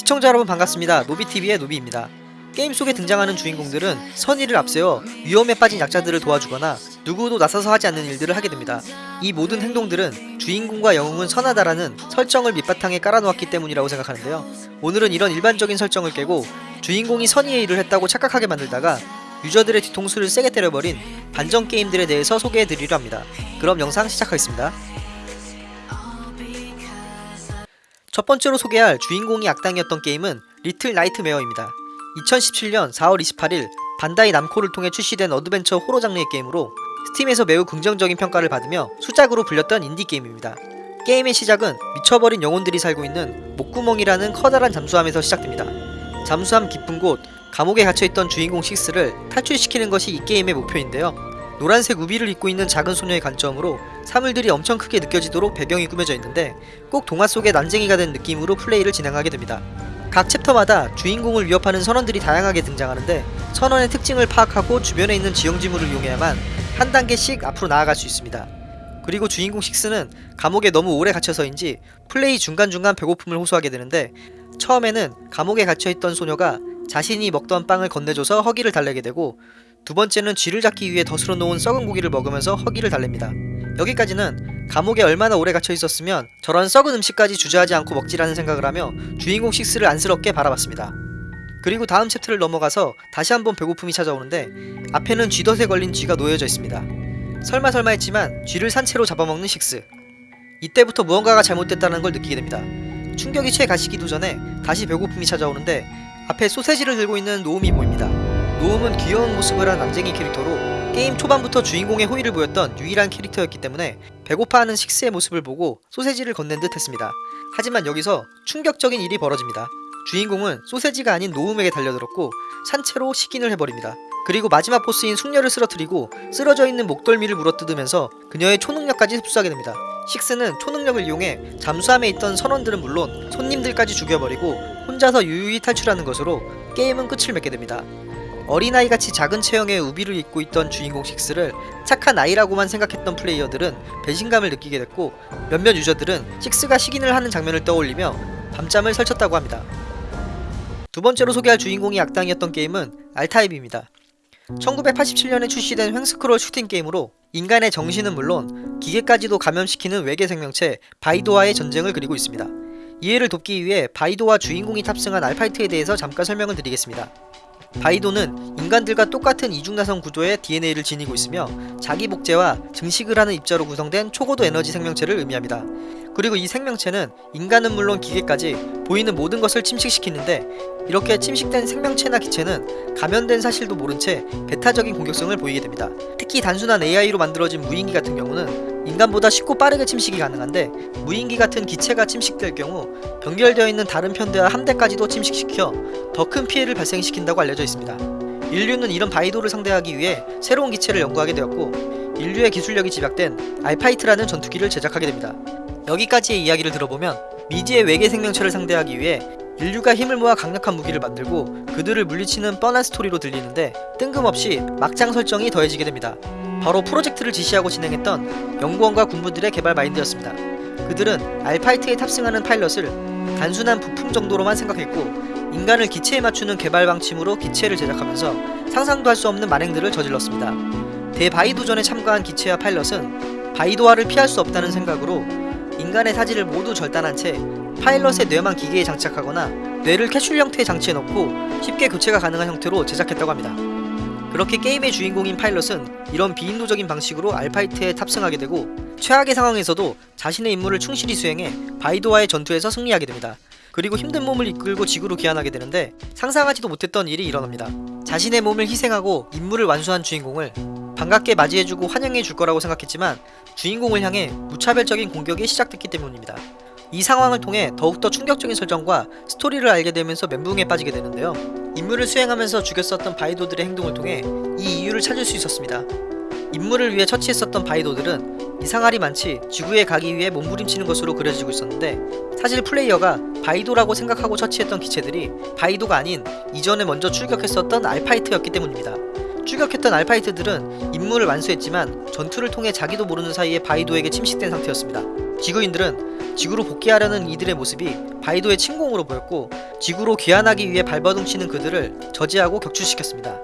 시청자 여러분 반갑습니다. 노비TV의 노비입니다. 게임 속에 등장하는 주인공들은 선의를 앞세워 위험에 빠진 약자들을 도와주거나 누구도 나서서 하지 않는 일들을 하게 됩니다. 이 모든 행동들은 주인공과 영웅은 선하다라는 설정을 밑바탕에 깔아놓았기 때문이라고 생각하는데요. 오늘은 이런 일반적인 설정을 깨고 주인공이 선의의 일을 했다고 착각하게 만들다가 유저들의 뒤통수를 세게 때려버린 반전 게임들에 대해서 소개해드리려 합니다. 그럼 영상 시작하겠습니다. 첫 번째로 소개할 주인공이 악당이었던 게임은 리틀 나이트메어입니다. 2017년 4월 28일 반다이 남코를 통해 출시된 어드벤처 호러 장르의 게임으로 스팀에서 매우 긍정적인 평가를 받으며 수작으로 불렸던 인디 게임입니다. 게임의 시작은 미쳐버린 영혼들이 살고 있는 목구멍이라는 커다란 잠수함에서 시작됩니다. 잠수함 깊은 곳 감옥에 갇혀있던 주인공 식스를 탈출시키는 것이 이 게임의 목표인데요. 노란색 우비를 입고 있는 작은 소녀의 관점으로 사물들이 엄청 크게 느껴지도록 배경이 꾸며져 있는데 꼭 동화 속의 난쟁이가 된 느낌으로 플레이를 진행하게 됩니다. 각 챕터마다 주인공을 위협하는 선원들이 다양하게 등장하는데 선원의 특징을 파악하고 주변에 있는 지형지물을 이용해야만 한 단계씩 앞으로 나아갈 수 있습니다. 그리고 주인공 식스는 감옥에 너무 오래 갇혀서인지 플레이 중간중간 배고픔을 호소하게 되는데 처음에는 감옥에 갇혀있던 소녀가 자신이 먹던 빵을 건네줘서 허기를 달래게 되고 두 번째는 쥐를 잡기 위해 덫으로 놓은 썩은 고기를 먹으면서 허기를 달랩니다. 여기까지는 감옥에 얼마나 오래 갇혀 있었으면 저런 썩은 음식까지 주저하지 않고 먹지라는 생각을 하며 주인공 식스를 안쓰럽게 바라봤습니다. 그리고 다음 챕터를 넘어가서 다시 한번 배고픔이 찾아오는데 앞에는 쥐덫에 걸린 쥐가 놓여져 있습니다. 설마 설마 했지만 쥐를 산채로 잡아먹는 식스. 이때부터 무언가가 잘못됐다는 걸 느끼게 됩니다. 충격이 채 가시기도 전에 다시 배고픔이 찾아오는데 앞에 소세지를 들고 있는 노움이 보입니다. 노움은 귀여운 모습을 한 남쟁이 캐릭터로 게임 초반부터 주인공의 호의를 보였던 유일한 캐릭터였기 때문에 배고파하는 식스의 모습을 보고 소세지를 건넨 듯 했습니다. 하지만 여기서 충격적인 일이 벌어집니다. 주인공은 소세지가 아닌 노움에게 달려들었고 산채로 식인을 해버립니다. 그리고 마지막 보스인 숙녀를 쓰러뜨리고 쓰러져 있는 목덜미를 물어뜯으면서 그녀의 초능력까지 흡수하게 됩니다. 식스는 초능력을 이용해 잠수함에 있던 선원들은 물론 손님들까지 죽여버리고 혼자서 유유히 탈출하는 것으로 게임은 끝을 맺게 됩니다. 어린아이같이 작은 체형의 우비를 입고 있던 주인공 식스를 착한 아이라고만 생각했던 플레이어들은 배신감을 느끼게 됐고 몇몇 유저들은 식스가 식인을 하는 장면을 떠올리며 밤잠을 설쳤다고 합니다. 두 번째로 소개할 주인공이 악당이었던 게임은 알타입입니다. 1987년에 출시된 횡스크롤 슈팅 게임으로 인간의 정신은 물론 기계까지도 감염시키는 외계 생명체 바이도와의 전쟁을 그리고 있습니다. 이해를 돕기 위해 바이도와 주인공이 탑승한 알파이트에 대해서 잠깐 설명을 드리겠습니다. 바이도는 인간들과 똑같은 이중나선 구조의 DNA를 지니고 있으며 자기 복제와 증식을 하는 입자로 구성된 초고도 에너지 생명체를 의미합니다. 그리고 이 생명체는 인간은 물론 기계까지 보이는 모든 것을 침식시키는데 이렇게 침식된 생명체나 기체는 감염된 사실도 모른 채 배타적인 공격성을 보이게 됩니다. 특히 단순한 AI로 만들어진 무인기 같은 경우는 인간보다 쉽고 빠르게 침식이 가능한데 무인기 같은 기체가 침식될 경우 연결되어 있는 다른 편대와 함대까지도 침식시켜 더 큰 피해를 발생시킨다고 알려져 있습니다. 인류는 이런 바이도를 상대하기 위해 새로운 기체를 연구하게 되었고 인류의 기술력이 집약된 알파이트라는 전투기를 제작하게 됩니다. 여기까지의 이야기를 들어보면 미지의 외계 생명체를 상대하기 위해 인류가 힘을 모아 강력한 무기를 만들고 그들을 물리치는 뻔한 스토리로 들리는데 뜬금없이 막장 설정이 더해지게 됩니다. 바로 프로젝트를 지시하고 진행했던 연구원과 군부들의 개발 마인드였습니다. 그들은 알파이트에 탑승하는 파일럿을 단순한 부품 정도로만 생각했고 인간을 기체에 맞추는 개발 방침으로 기체를 제작하면서 상상도 할 수 없는 만행들을 저질렀습니다. 대바이도전에 참가한 기체와 파일럿은 바이도화를 피할 수 없다는 생각으로 인간의 사지를 모두 절단한 채 파일럿의 뇌만 기계에 장착하거나 뇌를 캐슐 형태의 장치에 넣고 쉽게 교체가 가능한 형태로 제작했다고 합니다. 그렇게 게임의 주인공인 파일럿은 이런 비인도적인 방식으로 알파이트에 탑승하게 되고 최악의 상황에서도 자신의 임무를 충실히 수행해 바이도와의 전투에서 승리하게 됩니다. 그리고 힘든 몸을 이끌고 지구로 귀환하게 되는데 상상하지도 못했던 일이 일어납니다. 자신의 몸을 희생하고 임무를 완수한 주인공을 반갑게 맞이해주고 환영해줄 거라고 생각했지만 주인공을 향해 무차별적인 공격이 시작됐기 때문입니다. 이 상황을 통해 더욱더 충격적인 설정과 스토리를 알게 되면서 멘붕에 빠지게 되는데요. 임무를 수행하면서 죽였었던 바이도들의 행동을 통해 이 이유를 찾을 수 있었습니다. 임무를 위해 처치했었던 바이도들은 이상할이 많지 지구에 가기 위해 몸부림치는 것으로 그려지고 있었는데 사실 플레이어가 바이도라고 생각하고 처치했던 기체들이 바이도가 아닌 이전에 먼저 출격했었던 알파이트였기 때문입니다. 출격했던 알파이트들은 임무를 완수했지만 전투를 통해 자기도 모르는 사이에 바이도에게 침식된 상태였습니다. 지구인들은 지구로 복귀하려는 이들의 모습이 바이도의 침공으로 보였고 지구로 귀환하기 위해 발버둥치는 그들을 저지하고 격추시켰습니다.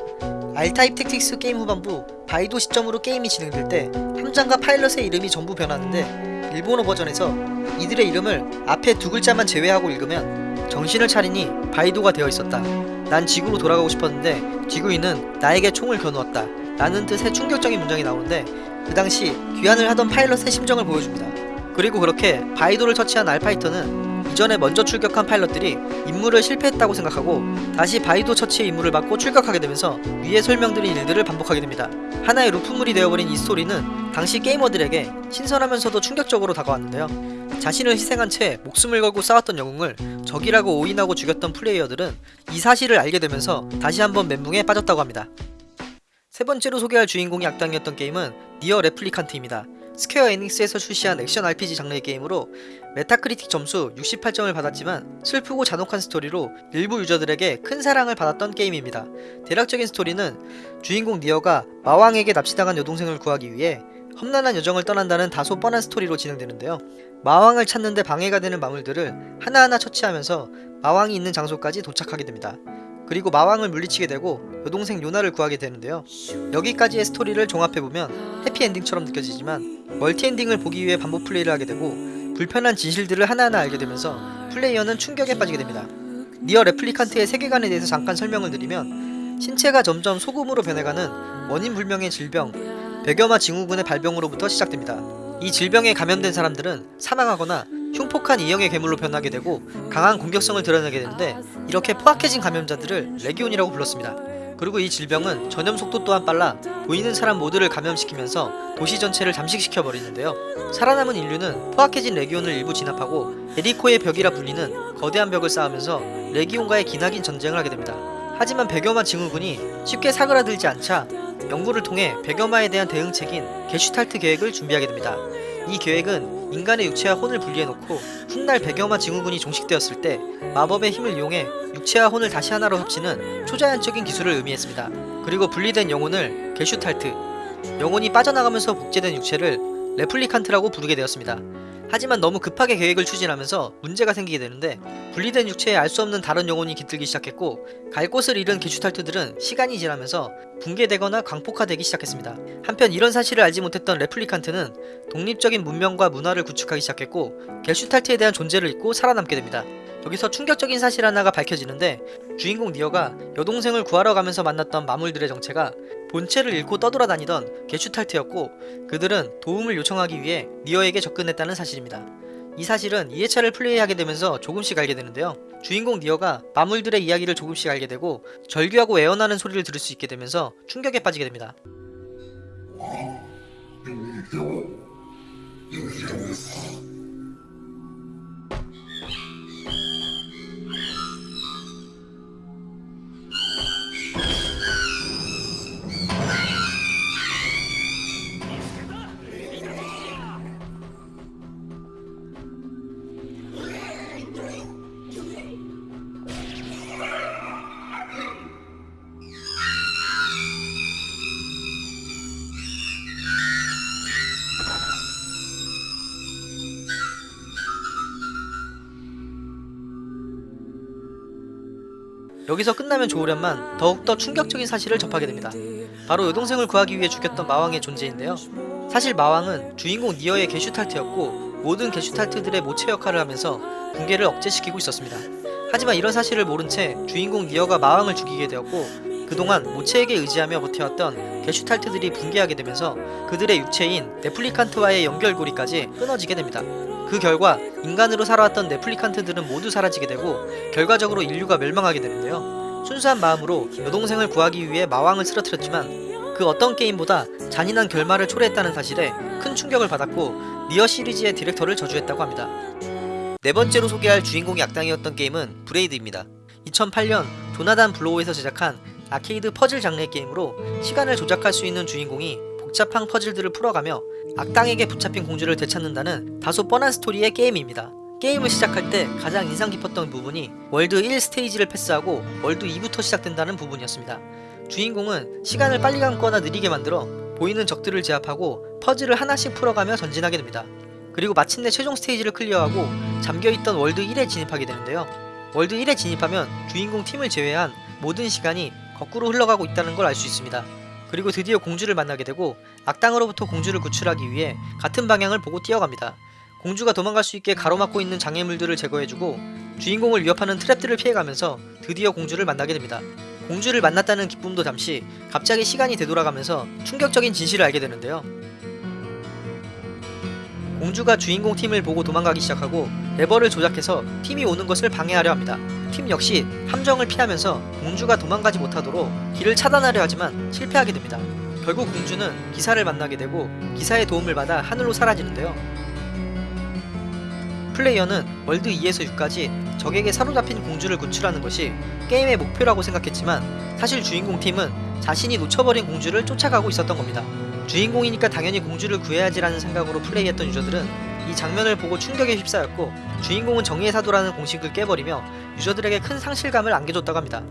R타입 택틱스 게임 후반부 바이도 시점으로 게임이 진행될 때 함장과 파일럿의 이름이 전부 변하는데 일본어 버전에서 이들의 이름을 앞에 두 글자만 제외하고 읽으면 정신을 차리니 바이도가 되어 있었다. 난 지구로 돌아가고 싶었는데 지구인은 나에게 총을 겨누었다. 라는 뜻의 충격적인 문장이 나오는데 그 당시 귀환을 하던 파일럿의 심정을 보여줍니다. 그리고 그렇게 바이도를 처치한 R파이터는 이전에 먼저 출격한 파일럿들이 임무를 실패했다고 생각하고 다시 바이도 처치의 임무를 받고 출격하게 되면서 위에 설명드린 일들을 반복하게 됩니다. 하나의 루프물이 되어버린 이 스토리는 당시 게이머들에게 신선하면서도 충격적으로 다가왔는데요. 자신을 희생한 채 목숨을 걸고 싸웠던 영웅을 적이라고 오인하고 죽였던 플레이어들은 이 사실을 알게 되면서 다시 한번 멘붕에 빠졌다고 합니다. 세 번째로 소개할 주인공이 악당이었던 게임은 니어 레플리칸트입니다. 스퀘어 에닉스에서 출시한 액션 RPG 장르의 게임으로 메타크리틱 점수 68점을 받았지만 슬프고 잔혹한 스토리로 일부 유저들에게 큰 사랑을 받았던 게임입니다. 대략적인 스토리는 주인공 니어가 마왕에게 납치당한 여동생을 구하기 위해 험난한 여정을 떠난다는 다소 뻔한 스토리로 진행되는데요. 마왕을 찾는데 방해가 되는 마물들을 하나하나 처치하면서 마왕이 있는 장소까지 도착하게 됩니다. 그리고 마왕을 물리치게 되고 여동생 요나를 구하게 되는데요. 여기까지의 스토리를 종합해보면 해피엔딩처럼 느껴지지만 멀티엔딩을 보기 위해 반복 플레이를 하게 되고 불편한 진실들을 하나하나 알게 되면서 플레이어는 충격에 빠지게 됩니다. 니어 레플리칸트의 세계관에 대해서 잠깐 설명을 드리면 신체가 점점 소금으로 변해가는 원인 불명의 질병 백염화 증후군의 발병으로부터 시작됩니다. 이 질병에 감염된 사람들은 사망하거나 흉폭한 이형의 괴물로 변하게 되고 강한 공격성을 드러내게 되는데 이렇게 포악해진 감염자들을 레기온이라고 불렀습니다. 그리고 이 질병은 전염 속도 또한 빨라 보이는 사람 모두를 감염시키면서 도시 전체를 잠식시켜 버리는데요. 살아남은 인류는 포악해진 레기온을 일부 진압하고 에리코의 벽이라 불리는 거대한 벽을 쌓으면서 레기온과의 기나긴 전쟁을 하게 됩니다. 하지만 백염화 증후군이 쉽게 사그라들지 않자 연구를 통해 백염화에 대한 대응책인 게슈탈트 계획을 준비하게 됩니다. 이 계획은 인간의 육체와 혼을 분리해놓고 훗날 백염화 증후군이 종식되었을 때 마법의 힘을 이용해 육체와 혼을 다시 하나로 합치는 초자연적인 기술을 의미했습니다. 그리고 분리된 영혼을 게슈탈트, 영혼이 빠져나가면서 복제된 육체를 레플리칸트라고 부르게 되었습니다. 하지만 너무 급하게 계획을 추진하면서 문제가 생기게 되는데 분리된 육체에 알 수 없는 다른 영혼이 깃들기 시작했고 갈 곳을 잃은 게슈탈트들은 시간이 지나면서 붕괴되거나 광폭화되기 시작했습니다. 한편 이런 사실을 알지 못했던 레플리칸트는 독립적인 문명과 문화를 구축하기 시작했고 게슈탈트에 대한 존재를 잊고 살아남게 됩니다. 여기서 충격적인 사실 하나가 밝혀지는데 주인공 니어가 여동생을 구하러 가면서 만났던 마물들의 정체가 본체를 잃고 떠돌아다니던 게슈탈트였고 그들은 도움을 요청하기 위해 니어에게 접근했다는 사실입니다. 이 사실은 2회차를 플레이하게 되면서 조금씩 알게 되는데요. 주인공 니어가 마물들의 이야기를 조금씩 알게 되고 절규하고 애원하는 소리를 들을 수 있게 되면서 충격에 빠지게 됩니다. 여기서 끝나면 좋으련만 더욱더 충격적인 사실을 접하게 됩니다. 바로 여동생을 구하기 위해 죽였던 마왕의 존재인데요. 사실 마왕은 주인공 니어의 게슈탈트였고 모든 게슈탈트들의 모체 역할을 하면서 붕괴를 억제시키고 있었습니다. 하지만 이런 사실을 모른 채 주인공 니어가 마왕을 죽이게 되었고 그동안 모체에게 의지하며 버텨왔던 게슈탈트들이 붕괴하게 되면서 그들의 육체인 네플리칸트와의 연결고리까지 끊어지게 됩니다. 그 결과 인간으로 살아왔던 레플리칸트들은 모두 사라지게 되고 결과적으로 인류가 멸망하게 되는데요. 순수한 마음으로 여동생을 구하기 위해 마왕을 쓰러뜨렸지만 그 어떤 게임보다 잔인한 결말을 초래했다는 사실에 큰 충격을 받았고 니어 시리즈의 디렉터를 저주했다고 합니다. 네 번째로 소개할 주인공이 악당이었던 게임은 브레이드입니다. 2008년 조나단 블로우에서 제작한 아케이드 퍼즐 장르의 게임으로 시간을 조작할 수 있는 주인공이 복잡한 퍼즐들을 풀어가며 악당에게 붙잡힌 공주를 되찾는다는 다소 뻔한 스토리의 게임입니다. 게임을 시작할 때 가장 인상 깊었던 부분이 월드 1 스테이지를 패스하고 월드 2부터 시작된다는 부분이었습니다. 주인공은 시간을 빨리 감거나 느리게 만들어 보이는 적들을 제압하고 퍼즐을 하나씩 풀어가며 전진하게 됩니다. 그리고 마침내 최종 스테이지를 클리어하고 잠겨있던 월드 1에 진입하게 되는데요. 월드 1에 진입하면 주인공 팀을 제외한 모든 시간이 거꾸로 흘러가고 있다는 걸 알 수 있습니다. 그리고 드디어 공주를 만나게 되고 악당으로부터 공주를 구출하기 위해 같은 방향을 보고 뛰어갑니다. 공주가 도망갈 수 있게 가로막고 있는 장애물들을 제거해주고 주인공을 위협하는 트랩들을 피해가면서 드디어 공주를 만나게 됩니다. 공주를 만났다는 기쁨도 잠시 갑자기 시간이 되돌아가면서 충격적인 진실을 알게 되는데요. 공주가 주인공 팀을 보고 도망가기 시작하고 레버를 조작해서 팀이 오는 것을 방해하려 합니다. 팀 역시 함정을 피하면서 공주가 도망가지 못하도록 길을 차단하려 하지만 실패하게 됩니다. 결국 공주는 기사를 만나게 되고 기사의 도움을 받아 하늘로 사라지는데요. 플레이어는 월드 2에서 6까지 적에게 사로잡힌 공주를 구출하는 것이 게임의 목표라고 생각했지만 사실 주인공 팀은 자신이 놓쳐버린 공주를 쫓아가고 있었던 겁니다. 주인공이니까 당연히 공주를 구해야지라는 생각으로 플레이했던 유저들은 이 장면을 보고 충격에 휩싸였고 주인공은 정의의 사도라는 공식을 깨버리며 유저들에게 큰 상실감을 안겨줬다고 합니다.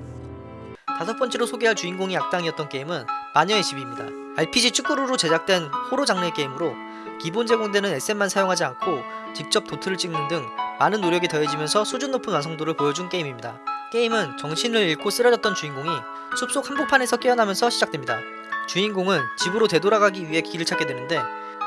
다섯 번째로 소개할 주인공이 악당이었던 게임은 마녀의 집입니다. RPG 축구루로 제작된 호러 장르의 게임으로 기본 제공되는 SM만 사용하지 않고 직접 도트를 찍는 등 많은 노력이 더해지면서 수준 높은 완성도를 보여준 게임입니다. 게임은 정신을 잃고 쓰러졌던 주인공이 숲속 한복판에서 깨어나면서 시작됩니다. 주인공은 집으로 되돌아가기 위해 길을 찾게 되는데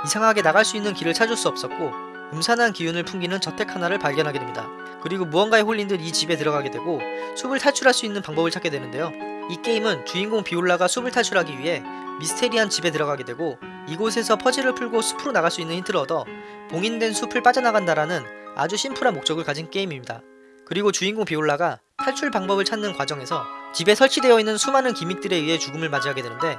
이상하게 나갈 수 있는 길을 찾을 수 없었고 음산한 기운을 풍기는 저택 하나를 발견하게 됩니다. 그리고 무언가에 홀린 듯 이 집에 들어가게 되고 숲을 탈출할 수 있는 방법을 찾게 되는데요. 이 게임은 주인공 비올라가 숲을 탈출하기 위해 미스테리한 집에 들어가게 되고 이곳에서 퍼즐을 풀고 숲으로 나갈 수 있는 힌트를 얻어 봉인된 숲을 빠져나간다라는 아주 심플한 목적을 가진 게임입니다. 그리고 주인공 비올라가 탈출 방법을 찾는 과정에서 집에 설치되어 있는 수많은 기믹들에 의해 죽음을 맞이하게 되는데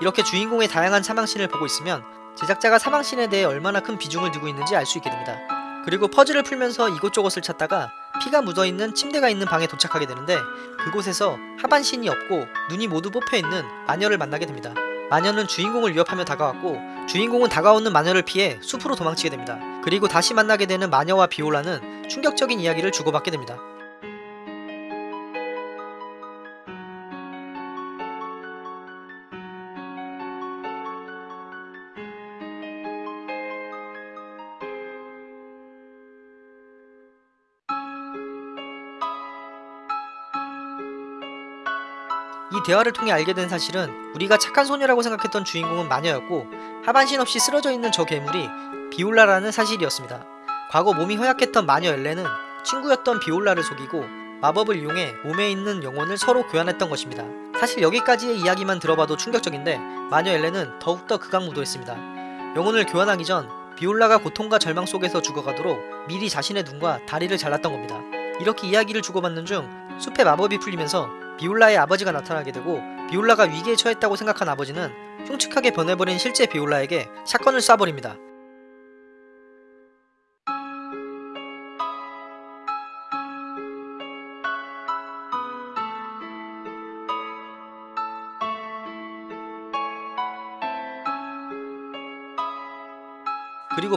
이렇게 주인공의 다양한 사망신을 보고 있으면 제작자가 사망신에 대해 얼마나 큰 비중을 두고 있는지 알 수 있게 됩니다. 그리고 퍼즐을 풀면서 이곳저곳을 찾다가 피가 묻어있는 침대가 있는 방에 도착하게 되는데 그곳에서 하반신이 없고 눈이 모두 뽑혀있는 마녀를 만나게 됩니다. 마녀는 주인공을 위협하며 다가왔고 주인공은 다가오는 마녀를 피해 숲으로 도망치게 됩니다. 그리고 다시 만나게 되는 마녀와 비올라는 충격적인 이야기를 주고받게 됩니다. 대화를 통해 알게 된 사실은 우리가 착한 소녀라고 생각했던 주인공은 마녀였고 하반신 없이 쓰러져 있는 저 괴물이 비올라라는 사실이었습니다. 과거 몸이 허약했던 마녀 엘렌은 친구였던 비올라를 속이고 마법을 이용해 몸에 있는 영혼을 서로 교환했던 것입니다. 사실 여기까지의 이야기만 들어봐도 충격적인데 마녀 엘렌은 더욱더 극악무도했습니다. 영혼을 교환하기 전 비올라가 고통과 절망 속에서 죽어가도록 미리 자신의 눈과 다리를 잘랐던 겁니다. 이렇게 이야기를 주고받는 중 숲의 마법이 풀리면서 비올라의 아버지가 나타나게 되고 비올라가 위기에 처했다고 생각한 아버지는 흉측하게 변해버린 실제 비올라에게 샷건을 쏴버립니다.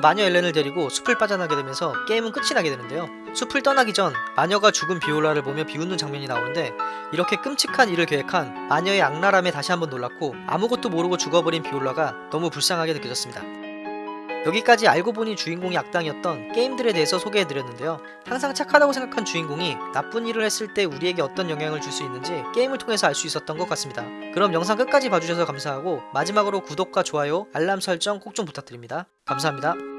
마녀 엘렌을 데리고 숲을 빠져나게 되면서 게임은 끝이 나게 되는데요. 숲을 떠나기 전 마녀가 죽은 비올라를 보며 비웃는 장면이 나오는데 이렇게 끔찍한 일을 계획한 마녀의 악랄함에 다시 한번 놀랐고 아무것도 모르고 죽어버린 비올라가 너무 불쌍하게 느껴졌습니다. 여기까지 알고 보니 주인공이 악당이었던 게임들에 대해서 소개해드렸는데요. 항상 착하다고 생각한 주인공이 나쁜 일을 했을 때 우리에게 어떤 영향을 줄 수 있는지 게임을 통해서 알 수 있었던 것 같습니다. 그럼 영상 끝까지 봐주셔서 감사하고 마지막으로 구독과 좋아요, 알람 설정 꼭 좀 부탁드립니다. 감사합니다.